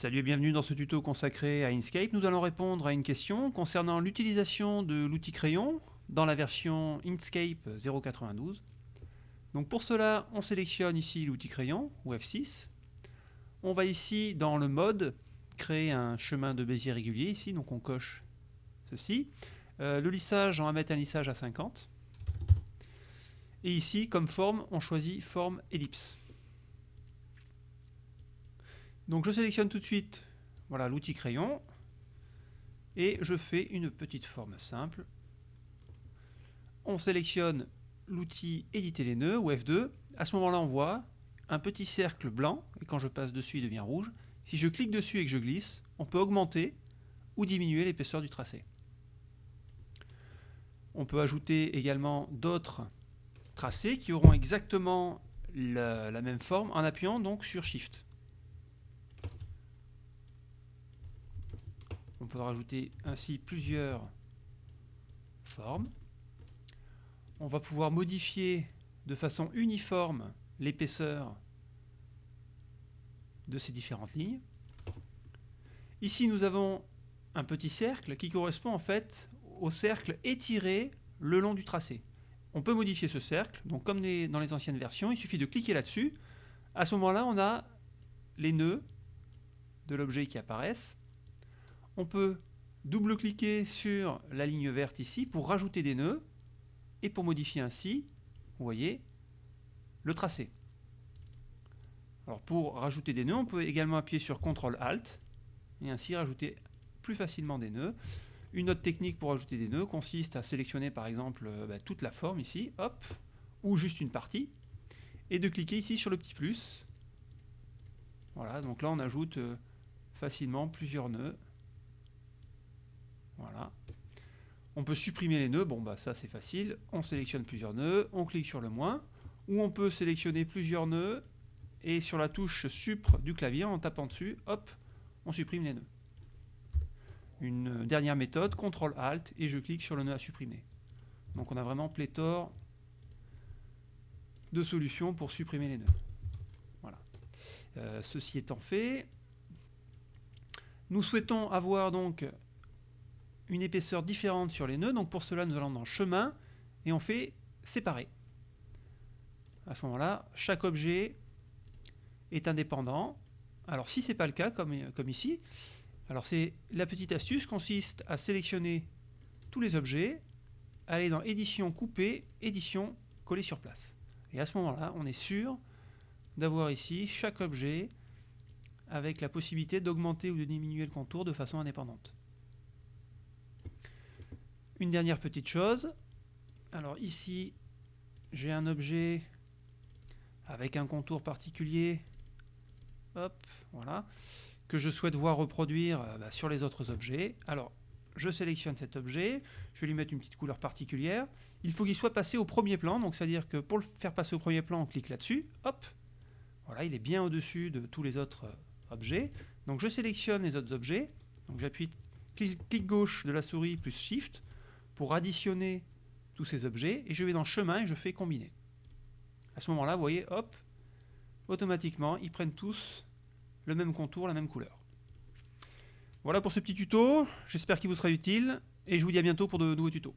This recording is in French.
Salut et bienvenue dans ce tuto consacré à Inkscape. Nous allons répondre à une question concernant l'utilisation de l'outil crayon dans la version Inkscape 0.92. Donc pour cela, on sélectionne ici l'outil crayon, ou F6. On va ici dans le mode, créer un chemin de Bézier régulier ici, donc on coche ceci. Euh, le lissage, on va mettre un lissage à 50. Et ici, comme forme, on choisit forme ellipse. Donc je sélectionne tout de suite voilà l'outil crayon et je fais une petite forme simple. On sélectionne l'outil éditer les nœuds ou F2. À ce moment-là, on voit un petit cercle blanc et quand je passe dessus, il devient rouge. Si je clique dessus et que je glisse, on peut augmenter ou diminuer l'épaisseur du tracé. On peut ajouter également d'autres tracés qui auront exactement la, la même forme en appuyant donc sur Shift. On peut rajouter ainsi plusieurs formes. On va pouvoir modifier de façon uniforme l'épaisseur de ces différentes lignes. Ici, nous avons un petit cercle qui correspond en fait au cercle étiré le long du tracé. On peut modifier ce cercle, donc comme dans les anciennes versions, il suffit de cliquer là-dessus. À ce moment-là, on a les nœuds de l'objet qui apparaissent on peut double-cliquer sur la ligne verte ici pour rajouter des nœuds et pour modifier ainsi, vous voyez, le tracé. Alors pour rajouter des nœuds, on peut également appuyer sur CTRL-ALT et ainsi rajouter plus facilement des nœuds. Une autre technique pour ajouter des nœuds consiste à sélectionner par exemple euh, bah, toute la forme ici, hop, ou juste une partie, et de cliquer ici sur le petit plus. Voilà, donc là on ajoute euh, facilement plusieurs nœuds voilà. On peut supprimer les nœuds, bon bah ça c'est facile, on sélectionne plusieurs nœuds, on clique sur le moins, ou on peut sélectionner plusieurs nœuds, et sur la touche supre du clavier, en tapant dessus, hop, on supprime les nœuds. Une dernière méthode, CTRL ALT, et je clique sur le nœud à supprimer. Donc on a vraiment pléthore de solutions pour supprimer les nœuds. Voilà. Euh, ceci étant fait, nous souhaitons avoir donc une épaisseur différente sur les nœuds. Donc pour cela, nous allons dans chemin et on fait séparer. À ce moment-là, chaque objet est indépendant. Alors si ce n'est pas le cas, comme, ici, alors c'est la petite astuce consiste à sélectionner tous les objets, aller dans édition couper, édition coller sur place. Et à ce moment-là, on est sûr d'avoir ici chaque objet avec la possibilité d'augmenter ou de diminuer le contour de façon indépendante. Une dernière petite chose. Alors ici, j'ai un objet avec un contour particulier. Hop, voilà. Que je souhaite voir reproduire euh, bah, sur les autres objets. Alors, je sélectionne cet objet. Je vais lui mettre une petite couleur particulière. Il faut qu'il soit passé au premier plan. Donc, c'est-à-dire que pour le faire passer au premier plan, on clique là-dessus. Hop. Voilà, il est bien au-dessus de tous les autres euh, objets. Donc, je sélectionne les autres objets. Donc, j'appuie clic gauche de la souris plus Shift pour additionner tous ces objets, et je vais dans chemin et je fais combiner. À ce moment-là, vous voyez, hop, automatiquement, ils prennent tous le même contour, la même couleur. Voilà pour ce petit tuto, j'espère qu'il vous sera utile, et je vous dis à bientôt pour de nouveaux tutos.